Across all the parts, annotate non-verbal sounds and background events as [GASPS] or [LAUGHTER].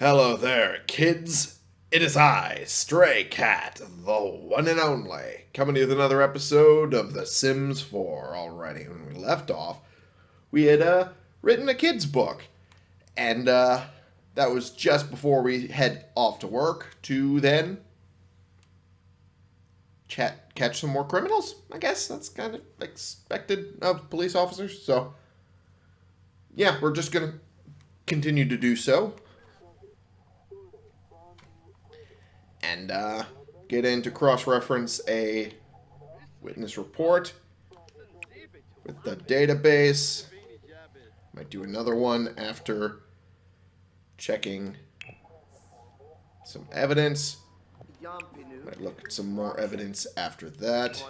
Hello there, kids. It is I, Stray Cat, the one and only, coming to you with another episode of The Sims 4. Already, when we left off, we had uh, written a kids' book, and uh, that was just before we head off to work to then chat, catch some more criminals. I guess that's kind of expected of police officers. So, yeah, we're just gonna continue to do so. And uh, get in to cross-reference a witness report with the database. Might do another one after checking some evidence. Might look at some more evidence after that.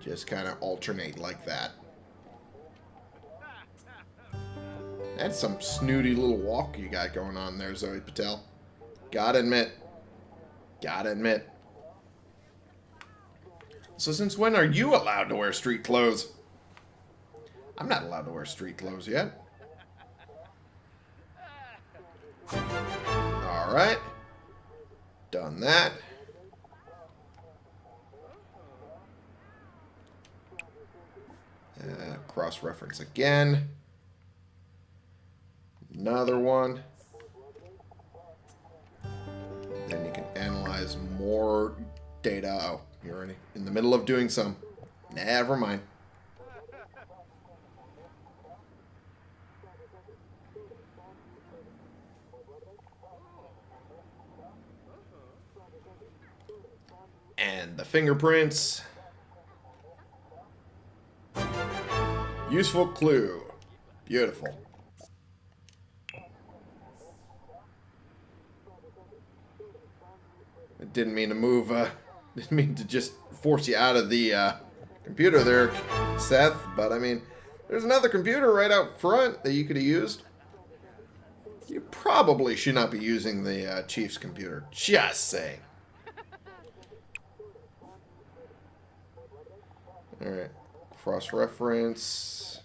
Just kind of alternate like that. That's some snooty little walk you got going on there, Zoe Patel. Gotta admit. Gotta admit. So since when are you allowed to wear street clothes? I'm not allowed to wear street clothes yet. Alright. Done that. Uh, Cross-reference again. Another one. Analyze more data. Oh, you're already in the middle of doing some. Never mind. And the fingerprints. Useful clue. Beautiful. Didn't mean to move, uh, [LAUGHS] didn't mean to just force you out of the uh, computer there, Seth, but I mean, there's another computer right out front that you could have used. You probably should not be using the uh, Chief's computer. Just saying. Alright. Cross-reference.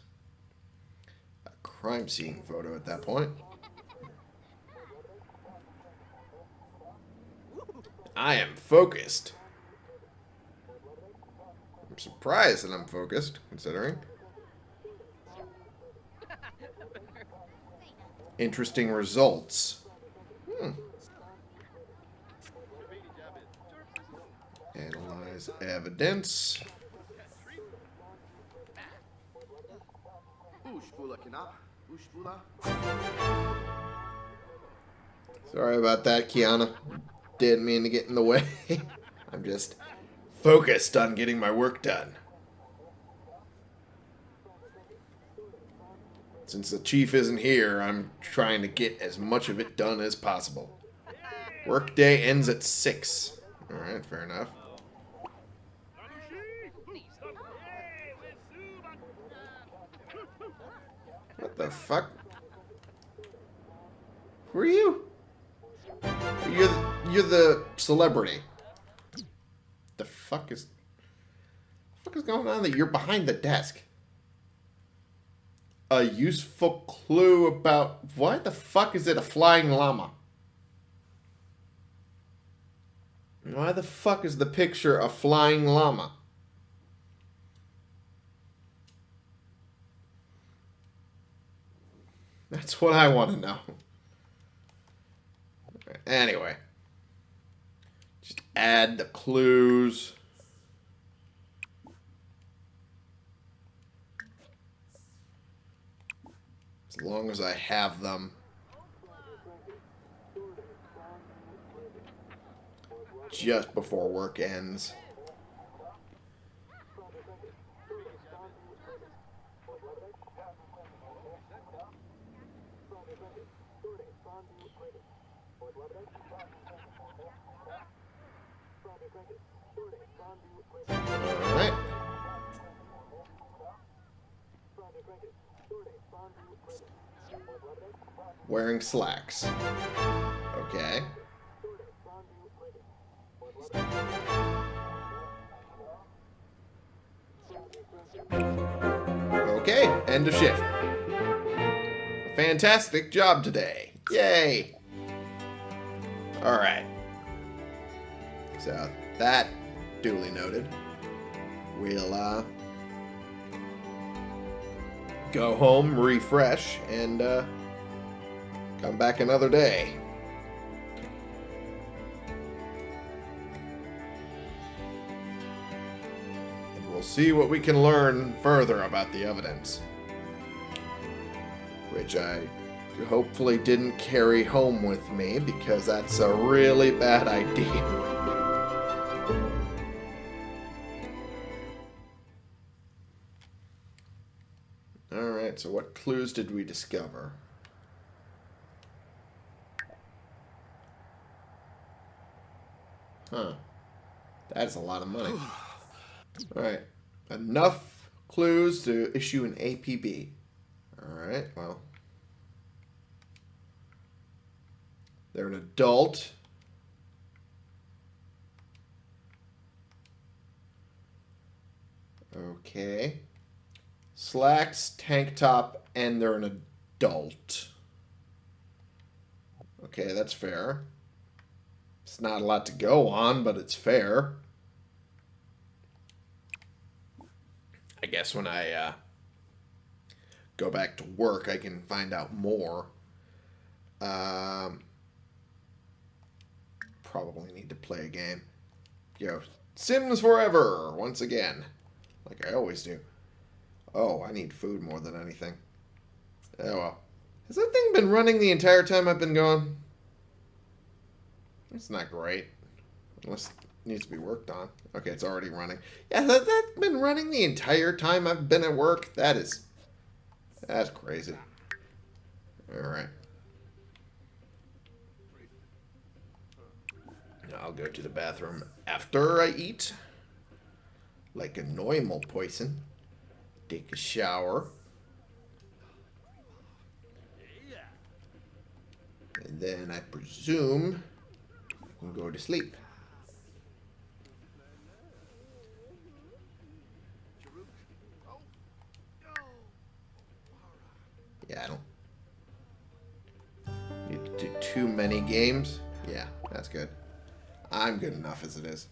A crime scene photo at that point. I am focused. I'm surprised that I'm focused, considering. Interesting results. Hmm. Analyze evidence. Sorry about that, Kiana. Didn't mean to get in the way. [LAUGHS] I'm just focused on getting my work done. Since the chief isn't here, I'm trying to get as much of it done as possible. Workday ends at 6. Alright, fair enough. What the fuck? Who are you? You're the, you're the celebrity. The fuck is the fuck is going on that you're behind the desk? A useful clue about why the fuck is it a flying llama? Why the fuck is the picture a flying llama? That's what I want to know. Anyway. Just add the clues. As long as I have them. Just before work ends. Wearing slacks. Okay. Okay, end of shift. Fantastic job today. Yay! Alright. So, that duly noted. We'll, uh, go home, refresh, and, uh, come back another day. And we'll see what we can learn further about the evidence. Which I hopefully didn't carry home with me because that's a really bad idea. [LAUGHS] Alright, so what clues did we discover? Huh. That's a lot of money. Alright. Enough clues to issue an APB. Alright, well. They're an adult. Okay. Slacks, tank top, and they're an adult. Okay, that's fair. It's not a lot to go on, but it's fair. I guess when I uh, go back to work, I can find out more. Um, probably need to play a game. Yo, Sims Forever, once again. Like I always do. Oh, I need food more than anything. Oh well. Has that thing been running the entire time I've been gone? It's not great. Unless it needs to be worked on. Okay, it's already running. Yeah, that, that's been running the entire time I've been at work? That is... That's crazy. Alright. I'll go to the bathroom after I eat. Like a normal person. Take a shower. And then I presume I can go to sleep. Yeah, I don't need to do too many games. Yeah, that's good. I'm good enough as it is.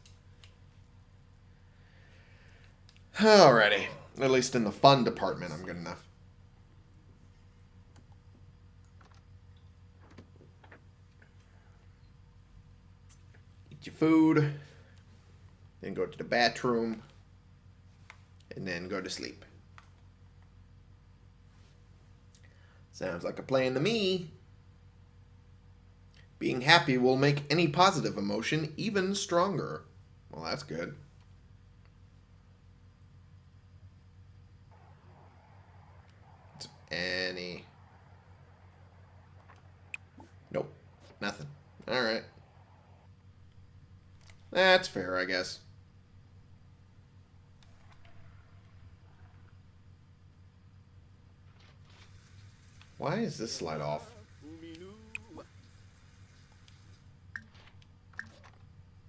Alrighty. At least in the fun department, I'm good enough. Eat your food. Then go to the bathroom. And then go to sleep. Sounds like a plan to me. Being happy will make any positive emotion even stronger. Well, that's good. Any. Nope. Nothing. Alright. That's fair, I guess. Why is this light off?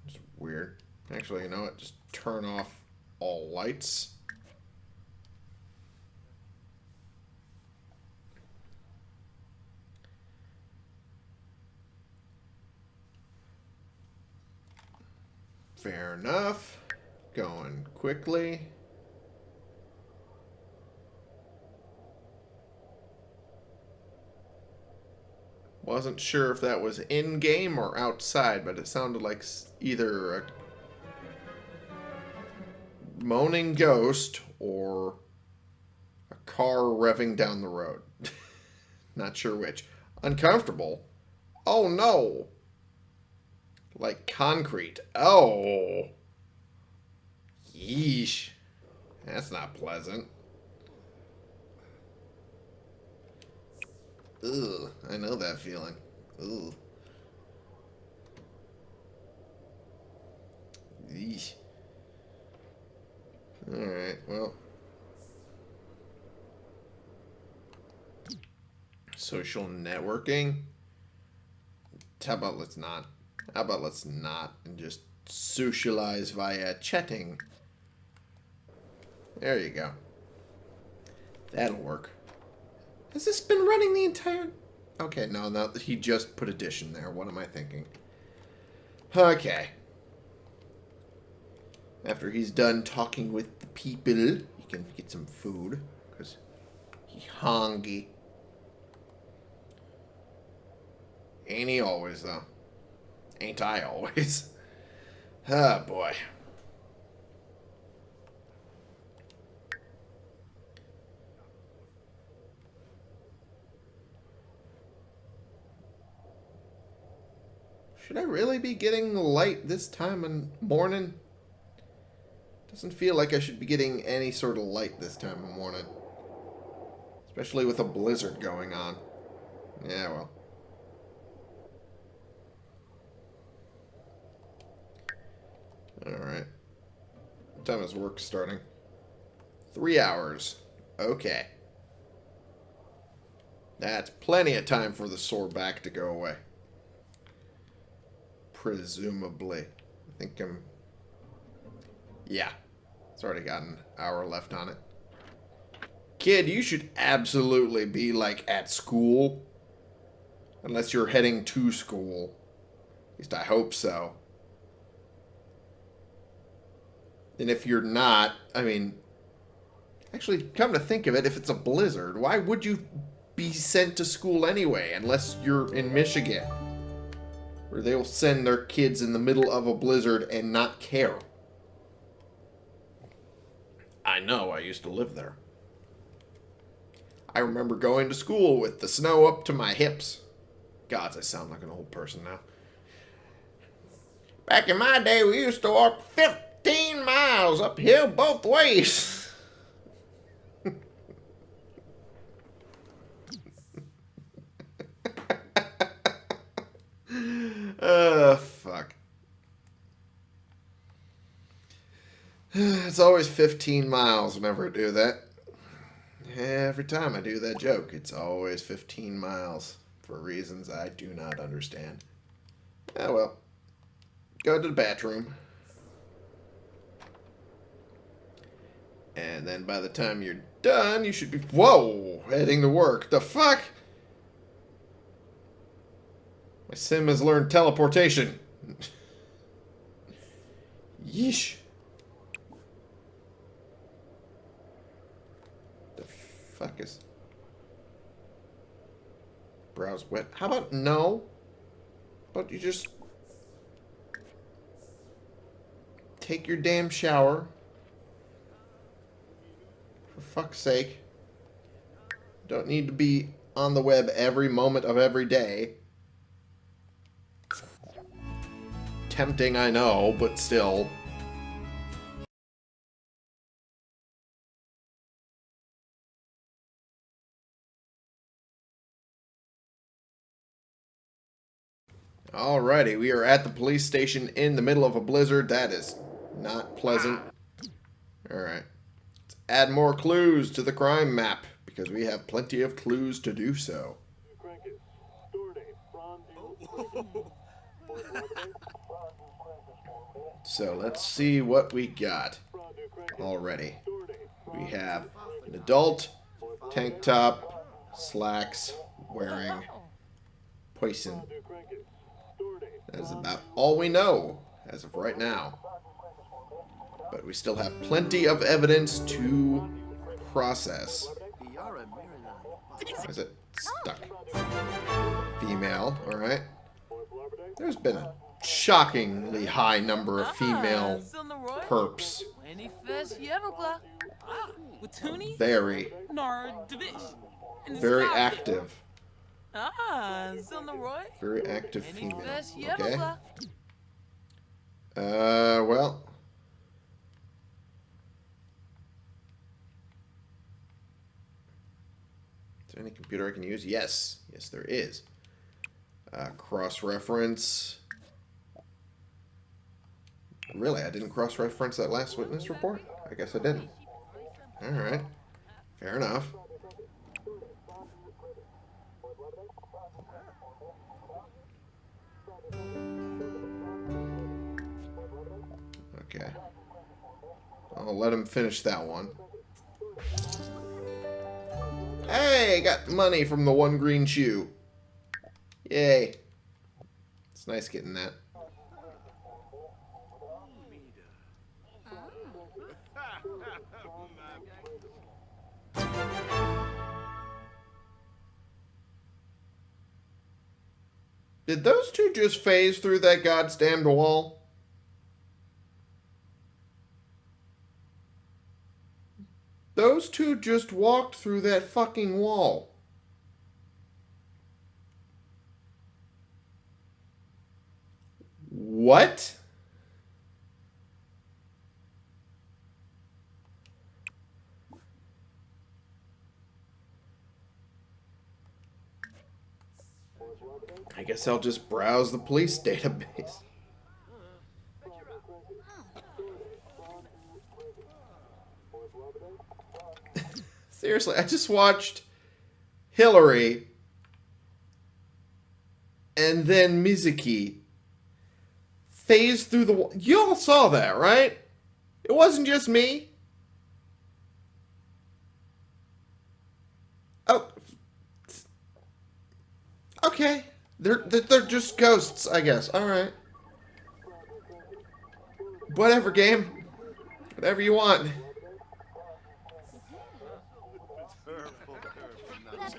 It's weird. Actually, you know what? Just turn off all lights. Fair enough. Going quickly. Wasn't sure if that was in-game or outside, but it sounded like either a moaning ghost or a car revving down the road. [LAUGHS] Not sure which. Uncomfortable? Oh no! Like concrete. Oh! Yeesh. That's not pleasant. Ugh, I know that feeling. Ooh. Yeesh. Alright, well. Social networking? How about let's not? How about let's not and just socialize via chatting? There you go. That'll work. Has this been running the entire... Okay, no, no, he just put addition there. What am I thinking? Okay. After he's done talking with the people, he can get some food. Because he hungry. Ain't he always, though? Ain't I always? [LAUGHS] Ah, boy. Should I really be getting light this time in morning? Doesn't feel like I should be getting any sort of light this time of morning. Especially with a blizzard going on. Yeah, well. Alright. What time is work starting? Three hours. Okay. That's plenty of time for the sore back to go away. Presumably. I think I'm... Yeah. It's already got an hour left on it. Kid, you should absolutely be, like, at school. Unless you're heading to school. At least I hope so. And if you're not, I mean... Actually, come to think of it, if it's a blizzard, why would you be sent to school anyway, unless you're in Michigan? Where they'll send their kids in the middle of a blizzard and not care. I know, I used to live there. I remember going to school with the snow up to my hips. Gods, I sound like an old person now. Back in my day, we used to walk 15 miles uphill both ways. [LAUGHS] Uh, fuck. [SIGHS] It's always 15 miles whenever I do that. Every time I do that joke, it's always 15 miles for reasons I do not understand. Ah, well. Go to the bathroom. And then by the time you're done, you should be... Whoa! Heading to work. The fuck? My sim has learned teleportation. Yeesh. The fuck is... Browse wet. How about no? But you just... Take your damn shower. For fuck's sake. Don't need to be on the web every moment of every day. Tempting, I know, but still. Alrighty, we are at the police station in the middle of a blizzard. That is not pleasant. Alright. Let's add more clues to the crime map, because we have plenty of clues to do so. [LAUGHS] So let's see what we got already. We have an adult, tank top, slacks, wearing poison. That is about all we know as of right now. But we still have plenty of evidence to process. Is it stuck? Female, alright. There's been a shockingly high number of female perps. Very, very active. Very active female. Okay. Uh, well. Is there any computer I can use? Yes. Yes, there is. Uh, cross-reference. Really? I didn't cross-reference that last witness report? I guess I didn't. Alright. Fair enough. Okay. I'll let him finish that one. Hey, got money from the one green shoe. Yay. It's nice getting that. Did those two just phase through that goddamn wall? Those two just walked through that fucking wall. What? I guess I'll just browse the police [LAUGHS] database. Seriously, I just watched Hillary and then Mizuki phase through the wall. You all saw that, right? It wasn't just me. Oh. Okay. They're, they're just ghosts, I guess. Alright. Whatever, game. Whatever you want.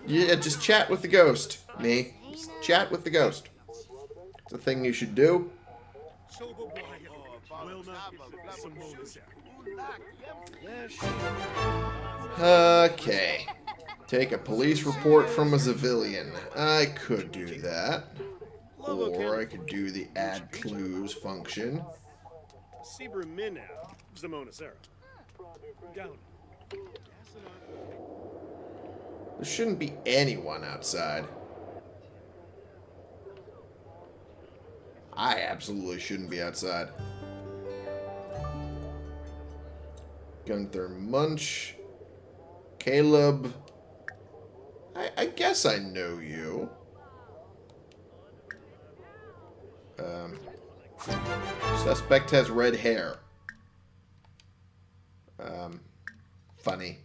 Yeah, just chat with the ghost. Me. Just chat with the ghost. It's a thing you should do. Okay. Take a police report from a civilian. I could do that. Or I could do the add clues function. There shouldn't be anyone outside. I absolutely shouldn't be outside. Gunther Munch. Caleb. I, I guess I know you. Um, suspect has red hair. Um, funny.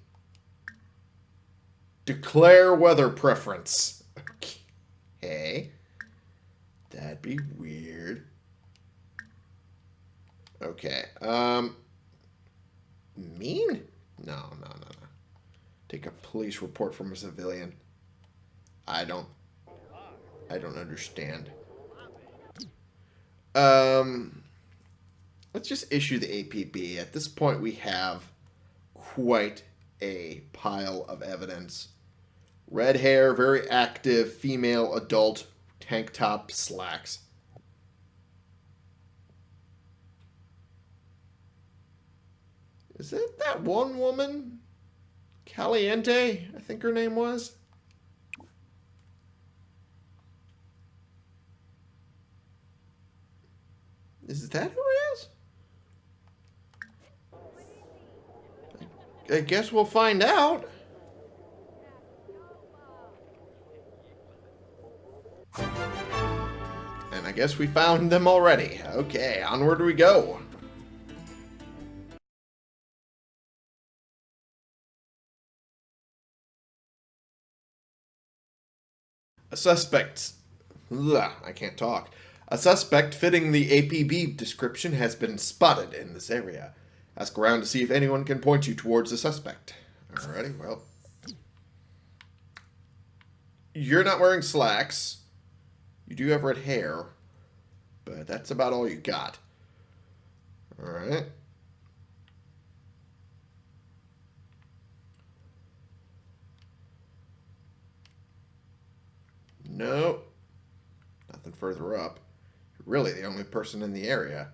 Declare weather preference. Okay. That'd be weird. Okay. Um, mean? No, no, no, no. Take a police report from a civilian. I don't... I don't understand. Um, let's just issue the APB. At this point, we have quite a pile of evidence. Red hair, very active, female, adult, tank top, slacks. Is it that one woman? Caliente, I think her name was. Is that who it is? I guess we'll find out. And I guess we found them already. Okay, onward we go. A suspect. Ugh, I can't talk. A suspect fitting the APB description has been spotted in this area. Ask around to see if anyone can point you towards the suspect. Alrighty, well. You're not wearing slacks. You do have red hair. But that's about all you got. Alright. Nope. Nothing further up. You're really the only person in the area.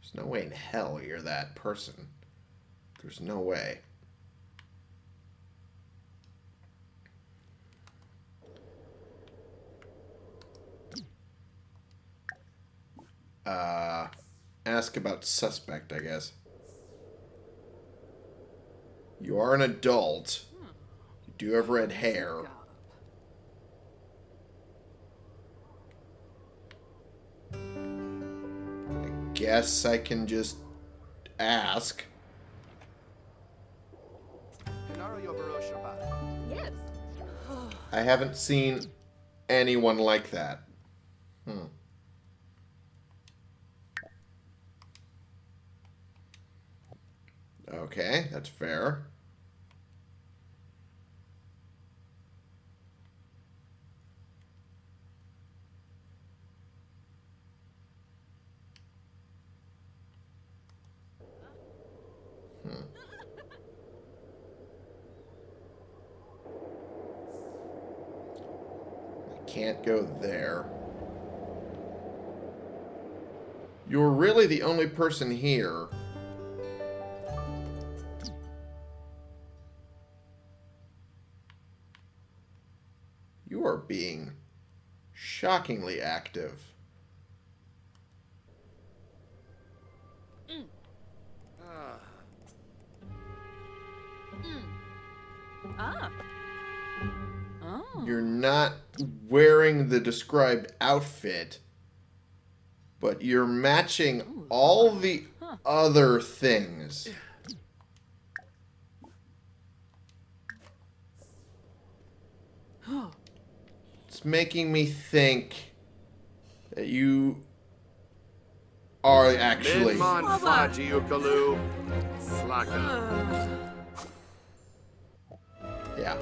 There's no way in hell you're that person. There's no way. Uh, ask about suspect, I guess. You are an adult. You do have red hair. Guess I can just ask. Yes. I haven't seen anyone like that. Hmm. Okay, that's fair. Can't go there. You're really the only person here. You are being shockingly active. Mm. Uh. Mm. Ah. You're not wearing the described outfit, but you're matching all the other things. It's making me think that you are actually. Minman Baba. Faji Ukalu. Yeah.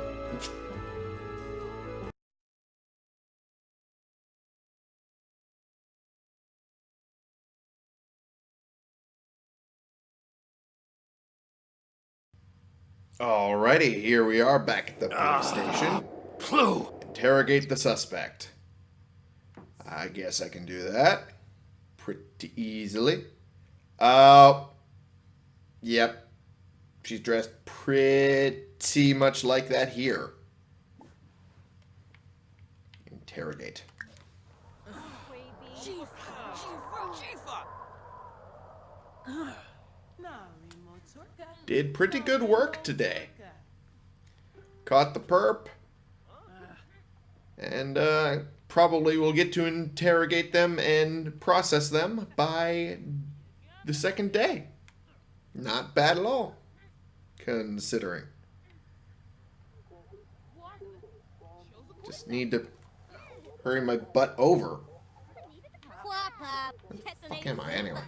Alrighty, here we are back at the police station. Plu. Interrogate the suspect. I guess I can do that pretty easily. Uh, yep. She's dressed pretty much like that here. Interrogate. Did pretty good work today. Caught the perp. And uh, probably will get to interrogate them and process them by the second day. Not bad at all, considering. Just need to hurry my butt over. What the Fuck am I anyway?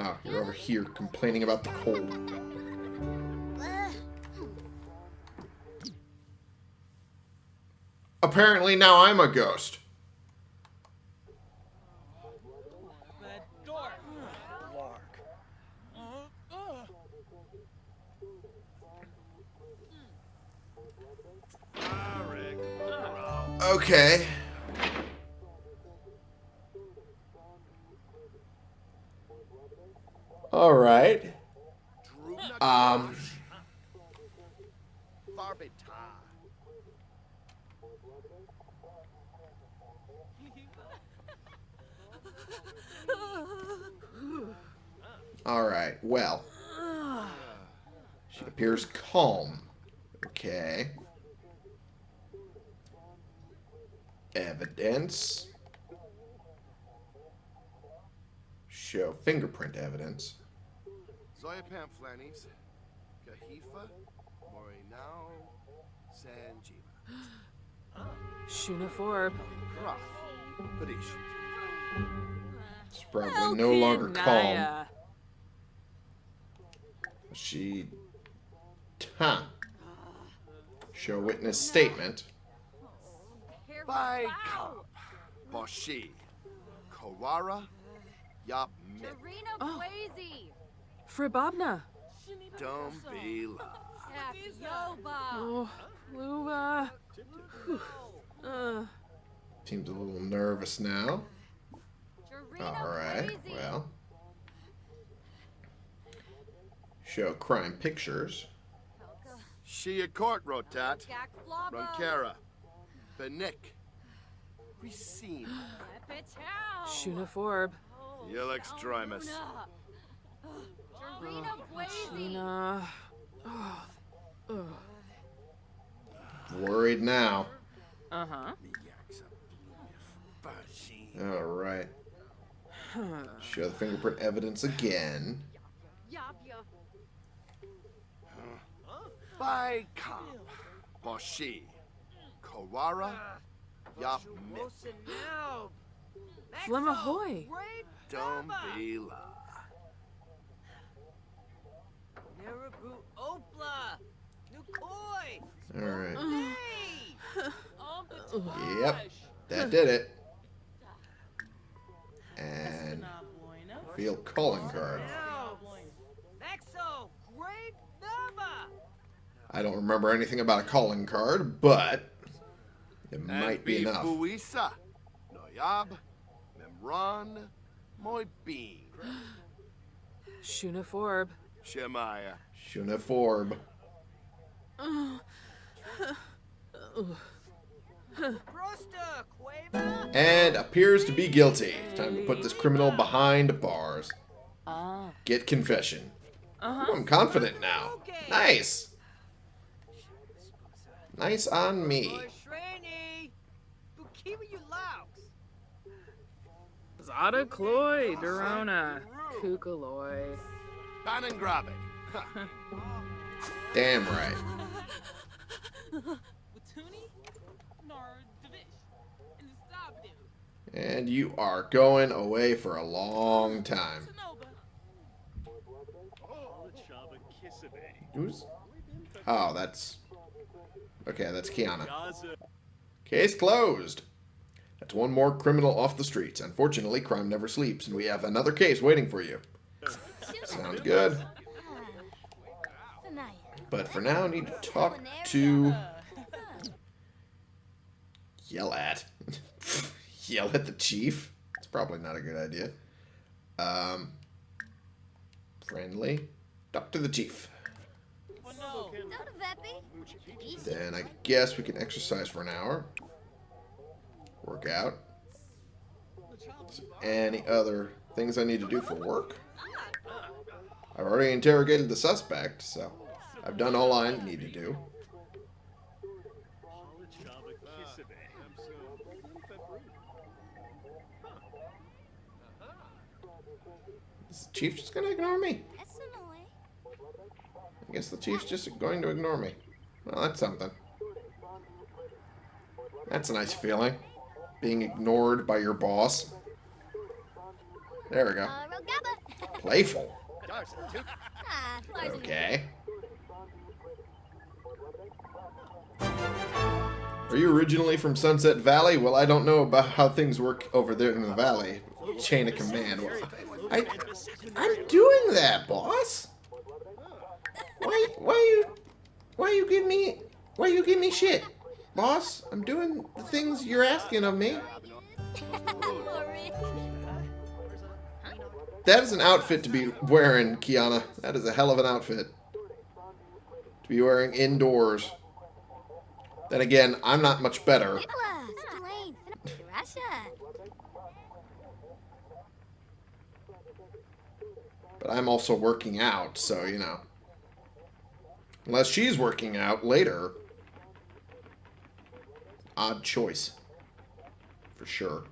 Oh, you're over here complaining about the cold. Apparently now I'm a ghost. Okay. All right. Um. All right. Well, she appears calm. Okay. Evidence. Show fingerprint evidence. Zoya Pamflanis. Kahifa. Morinao. Sanjiva. [GASPS] Ah. Shuna Forb. Roth. Padish. She's probably no longer calm. She. Huh. Show witness statement. By Kamp. Boshi. Kawara. Yap Mit. Oh. Blazy. Fribobna. Dumbila. Yoba. Oh, Luba. Uh, Seems a little nervous now. All right. Well. Show crime pictures. Shia Court Rotat. Gak Flabo. Ronkera. Benik. Racine. Epichow. Shuna Forb. Yelix Drimus. Jarena Blazy. Shina. Oh. [SIGHS] Worried now. Uh huh. All right. Show the fingerprint evidence again. By Kamp. Boshi. Kawara. Yup, miss. Wilson now. Alright. [SIGHS] Yep. That did it. And field calling card. Now. Nexo. Great Baba. I don't remember anything about a calling card, but it might be enough. Noyab. Memron. Moy bean. [GASPS] Shuna Forb. Shemaya. Shuna Forb. Prosta. Quava. And appears to be guilty. Time to put this criminal behind bars. Ah. Get confession. Uh Ooh, I'm confident now. Nice. Nice on me. Boy Shreni. Bukiwa you louks. Zada Cloy. Dorona. Kukaloy. Banangrabe. [LAUGHS] Damn right. Watuni, Nar Divish, and you are going away for a long time. Who's? Oh, that's. Okay, that's Kiana. Case closed. That's one more criminal off the streets. Unfortunately, crime never sleeps, and we have another case waiting for you. Sounds good. But for now, I need to talk to. Yell at. [LAUGHS] Yell at the chief. It's probably not a good idea. Um. Friendly. Talk to the chief. Then I guess we can exercise for an hour. Work out. Any other things I need to do for work? I've already interrogated the suspect, so I've done all I need to do. Is the chief just gonna ignore me? I guess the chief's just going to ignore me. Well, that's something. That's a nice feeling. Being ignored by your boss. There we go. Uh, [LAUGHS] Playful. Okay. Are you originally from Sunset Valley? Well, I don't know about how things work over there in the valley. Chain of command. Well, I, I'm doing that, boss. Why, why you, why you give me, why you give me shit, boss? I'm doing the things you're asking of me. [LAUGHS] That is an outfit to be wearing, Kiana. That is a hell of an outfit to be wearing indoors. Then again, I'm not much better. But I'm also working out, so, you know. Unless she's working out later. Odd choice. For sure.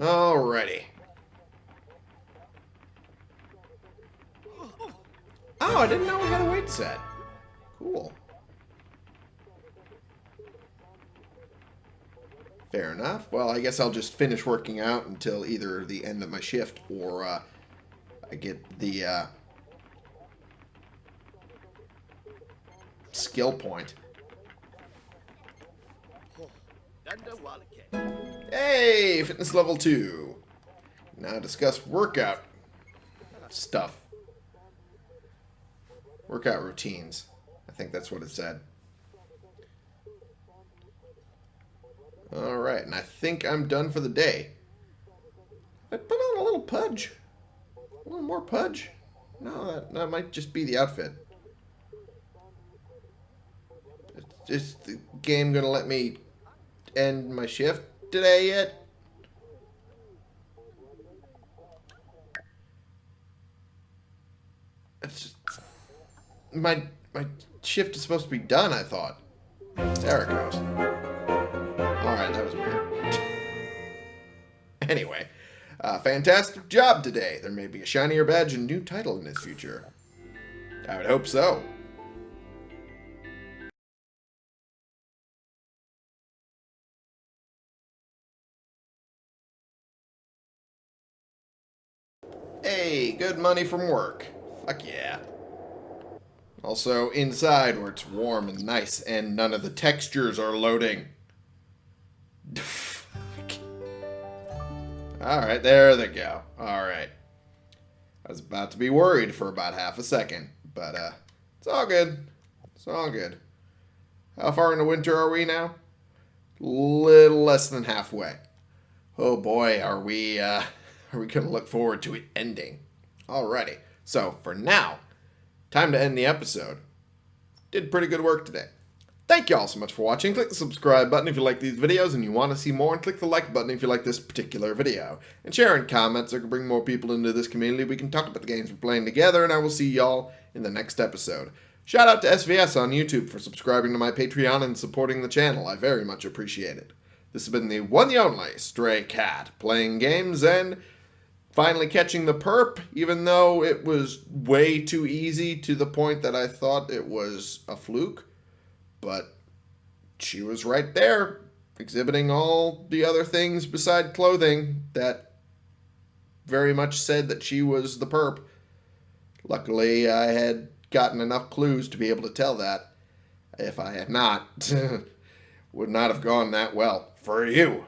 Alrighty. Oh, I didn't know we had a weight set. Cool. Fair enough. Well, I guess I'll just finish working out until either the end of my shift or uh, I get the uh, skill point. Hey, fitness level 2. Now discuss workout stuff. Workout routines. I think that's what it said. Alright, and I think I'm done for the day. I put on a little pudge. A little more pudge. No, that, that might just be the outfit. Is the game gonna let me end my shift today yet? It's just, my, my shift is supposed to be done, I thought. There it goes. Alright, that was weird. [LAUGHS] anyway, uh, fantastic job today. There may be a shinier badge and new title in his future. I would hope so. Hey, good money from work. Fuck yeah. Also, inside where it's warm and nice and none of the textures are loading. [LAUGHS] Alright, there they go. Alright. I was about to be worried for about half a second, but uh, it's all good. It's all good. How far into winter are we now? Little less than halfway. Oh boy, are we uh, [LAUGHS] are we gonna look forward to it ending? Alrighty. So for now, time to end the episode. Did pretty good work today. Thank you all so much for watching. Click the subscribe button if you like these videos and you want to see more, and click the like button if you like this particular video. And share comments so I can bring more people into this community. We can talk about the games we're playing together, and I will see y'all in the next episode. Shout out to SVS on YouTube for subscribing to my Patreon and supporting the channel. I very much appreciate it. This has been the one and only Stray Cat, playing games and finally catching the perp, even though it was way too easy to the point that I thought it was a fluke. But she was right there, exhibiting all the other things beside clothing that very much said that she was the perp. Luckily, I had gotten enough clues to be able to tell that. If I had not, [LAUGHS] would not have gone that well for you.